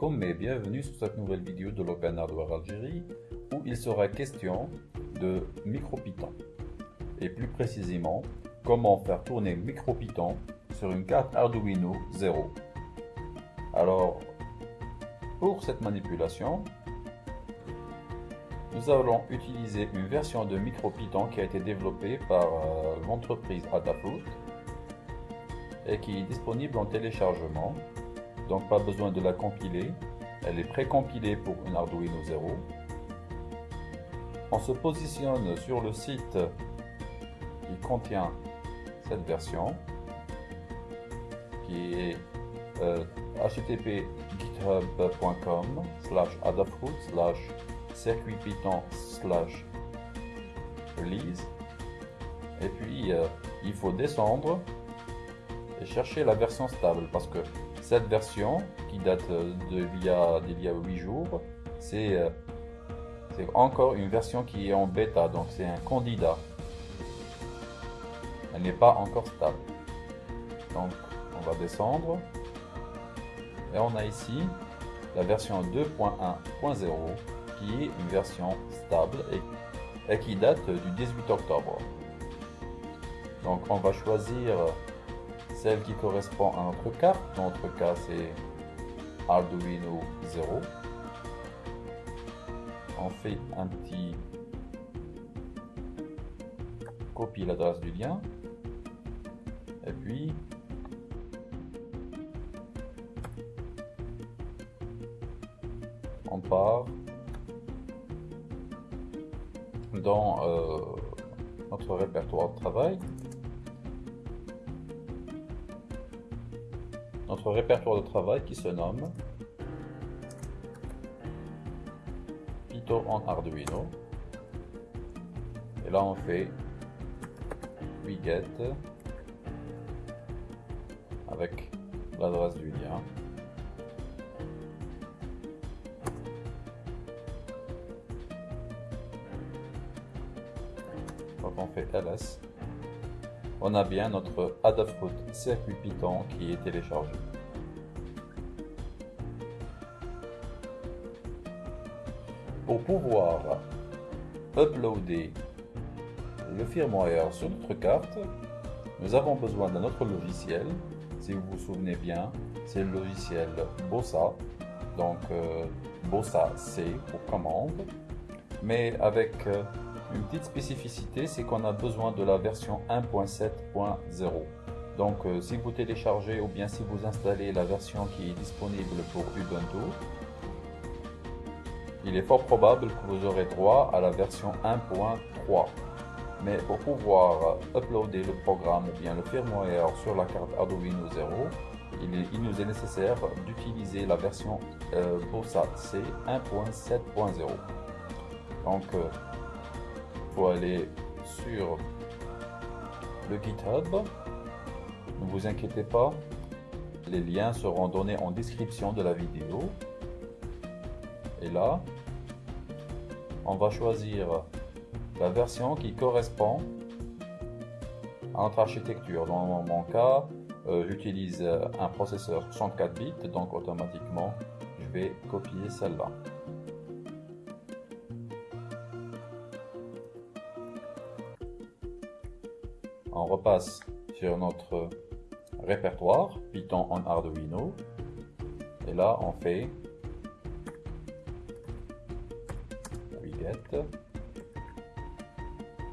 Alaikum et bienvenue sur cette nouvelle vidéo de l'Open Hardware Algérie où il sera question de MicroPython et plus précisément comment faire tourner MicroPython sur une carte Arduino 0. Alors pour cette manipulation nous allons utiliser une version de MicroPython qui a été développée par euh, l'entreprise Adafruit et qui est disponible en téléchargement donc pas besoin de la compiler. Elle est pré-compilée pour une Arduino 0. On se positionne sur le site qui contient cette version, qui est euh, http github.com slash adafruit slash circuit python slash release et puis euh, il faut descendre et chercher la version stable parce que cette version, qui date d'il y, a, 8 jours, euh, c'est encore une version qui est en bêta, donc c'est un candidat. Elle n'est pas encore stable. Donc on va descendre. Et on a ici la version 2.1.0 qui est une version stable et, et, qui date du 18 octobre. Donc on va choisir celle qui correspond à notre. Dans notre cas, c'est Arduino 0. On fait un petit copie l'adresse du lien. Et puis, on part dans euh, notre répertoire de travail. Notre répertoire de travail qui se nomme Python en Arduino. Et là, on fait get avec l'adresse du lien. Donc on fait ls on a bien notre Adafruit circuit Python qui est téléchargé. Pour pouvoir uploader le firmware sur notre carte, nous avons besoin d'un autre logiciel. Si vous vous souvenez bien, c'est le logiciel Bossa. Donc euh, Bossa C pour commande. Mais avec euh, une petite spécificité, c'est qu'on a besoin de la version 1.7.0. Donc euh, si vous téléchargez ou bien si vous installez la version qui est disponible pour Ubuntu, il est fort probable que vous aurez droit à la version 1.3. Mais pour pouvoir uploader le programme ou bien le firmware sur la carte Arduino 0, il, nous est nécessaire d'utiliser la version euh, BOSA C 1.7.0. Donc euh, aller sur le GitHub. Ne vous inquiétez pas, les liens seront donnés en description de la vidéo. Et là, on va choisir la version qui correspond à notre architecture. Dans mon cas, euh, j'utilise un processeur 64 bits, donc automatiquement, je vais copier celle-là. Repasse sur notre répertoire Python en Arduino. Et là on fait get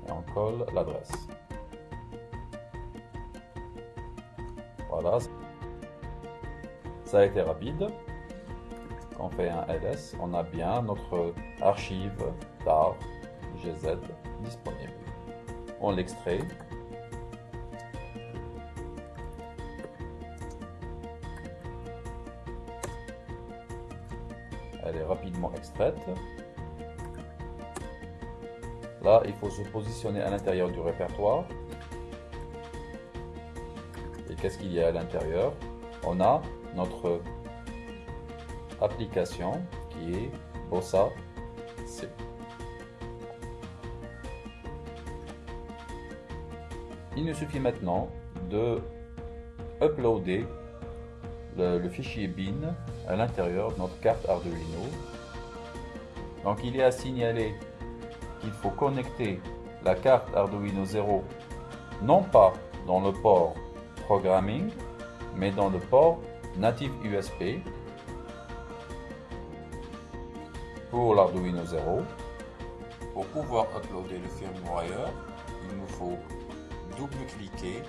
et on colle l'adresse. Voilà. Ça a été rapide. On fait un ls on a bien notre archive tar gz disponible. On l'extrait elle est rapidement extraite. Là, il faut se positionner à l'intérieur du répertoire. Et qu'est-ce qu'il y a à l'intérieur? On a notre application qui est Bossa C. Il nous suffit maintenant de uploader le, le fichier bin à l'intérieur de notre carte Arduino. Donc il est à signaler qu'il faut connecter la carte Arduino 0 non pas dans le port programming mais dans le port native USB pour l'Arduino 0. Pour pouvoir uploader le firmware, il nous faut double-cliquer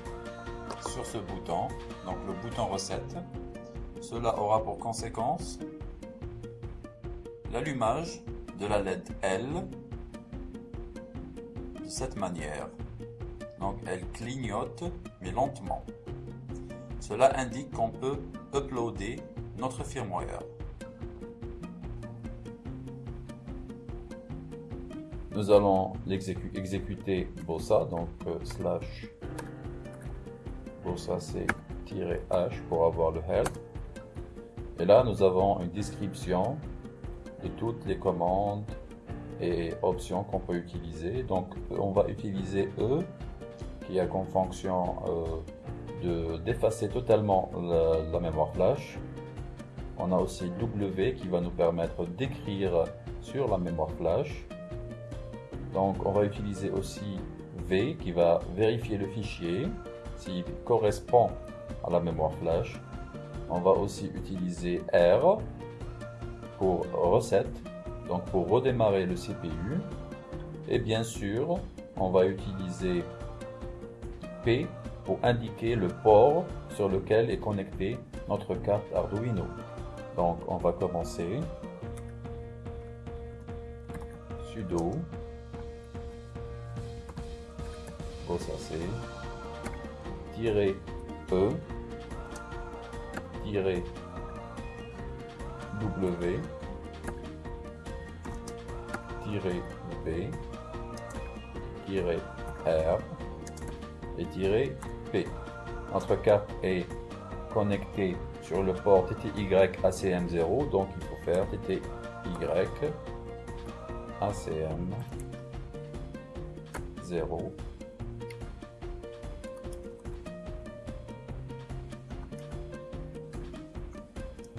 sur ce bouton, donc le bouton recette. Cela aura pour conséquence l'allumage de la LED L de cette manière. Donc elle clignote mais lentement. Cela indique qu'on peut uploader notre firmware. Nous allons exécuter Bossa, donc euh, slash Bossa c'est "-h" pour avoir le help. Et là, nous avons une description de toutes les commandes et options qu'on peut utiliser. Donc, on va utiliser E, qui a comme fonction euh, d'effacer totalement la, mémoire flash. On a aussi W qui va nous permettre d'écrire sur la mémoire flash. Donc on va utiliser aussi V qui va vérifier le fichier s'il correspond à la mémoire flash. On va aussi utiliser R pour recette, donc pour redémarrer le CPU. Et bien sûr, on va utiliser P pour indiquer le port sur lequel est connectée notre carte Arduino. Donc on va commencer. sudo c'est tirer E W B R et P. Notre carte est connectée sur le port TTY ACM0, donc il faut faire TTY ACM0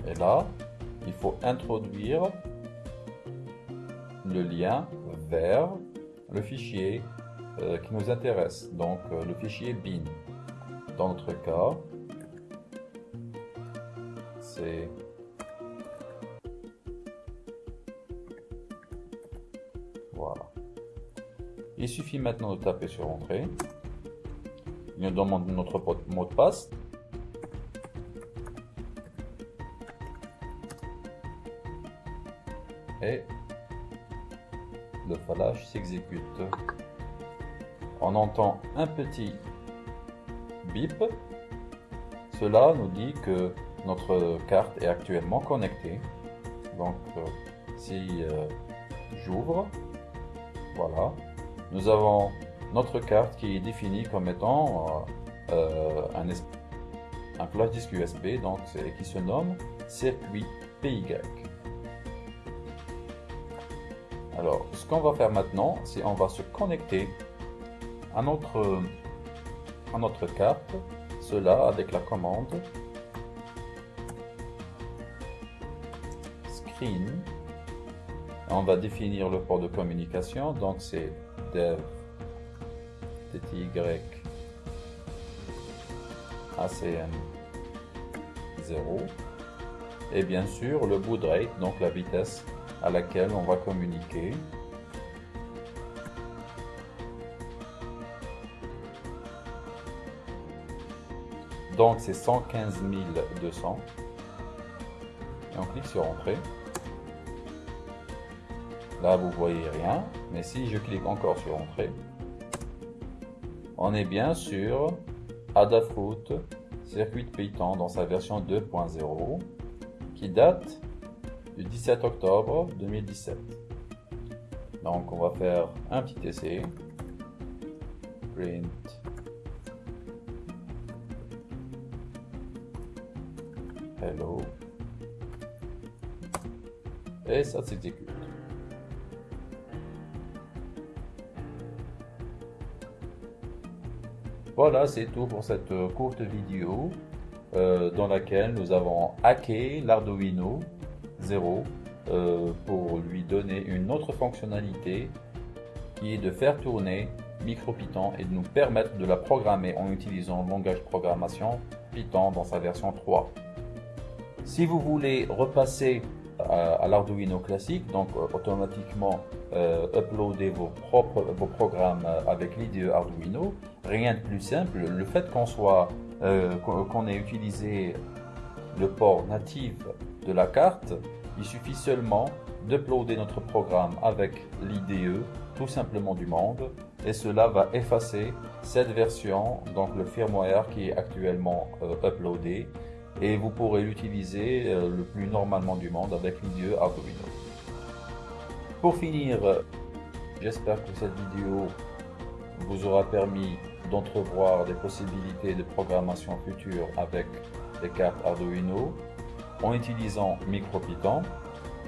Et là, il faut introduire le lien vers le fichier euh, qui nous intéresse, donc euh, le fichier bin. Dans notre cas, c'est voilà. Il suffit maintenant de taper sur entrée. Il nous demande notre mot de passe et le fallage s'exécute. On entend un petit bip. Cela nous dit que notre carte est actuellement connectée. Donc euh, si euh, j'ouvre, voilà, nous avons notre carte qui est définie comme étant euh, un, un flash disque USB donc, qui se nomme circuit PY. Alors, ce qu'on va faire maintenant, c'est on va se connecter à notre, à notre carte, cela avec la commande screen. On va définir le port de communication, donc c'est dev tty acm 0 et bien sûr le baud rate, donc la vitesse à laquelle on va communiquer. Donc c'est 115 200. Et on clique sur Entrée. Là vous voyez rien, mais si je clique encore sur Entrée, on est bien sur Adafruit Circuit Python dans sa version 2.0 qui date du 17 octobre 2017. Donc on va faire un petit essai. Print. Hello. Et ça s'exécute. Voilà, c'est tout pour cette courte vidéo. euh, dans laquelle nous avons hacké l'Arduino 0 euh, pour lui donner une autre fonctionnalité qui est de faire tourner MicroPython et de nous permettre de la programmer en utilisant le langage de programmation Python dans sa version 3. Si vous voulez repasser à, l'Arduino classique, donc euh, automatiquement euh, uploader vos propres vos programmes avec l'IDE Arduino, rien de plus simple. Le fait qu'on soit qu'on ait utilisé le port natif de la carte, il suffit seulement d'uploader notre programme avec l'IDE, tout simplement du monde, et cela va effacer cette version, donc le firmware qui est actuellement euh, uploadé, et vous pourrez l'utiliser euh, le plus normalement du monde avec l'IDE Arduino. Pour finir, j'espère que cette vidéo vous aura permis d'entrevoir des possibilités de programmation future avec des cartes Arduino en utilisant MicroPython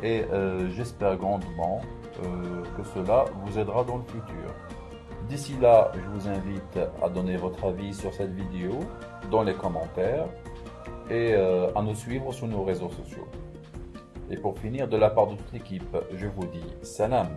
et euh, j'espère grandement euh, que cela vous aidera dans le futur. D'ici là, je vous invite à donner votre avis sur cette vidéo dans les commentaires et euh, à nous suivre sur nos réseaux sociaux. Et pour finir, de la part de toute l'équipe, je vous dis salam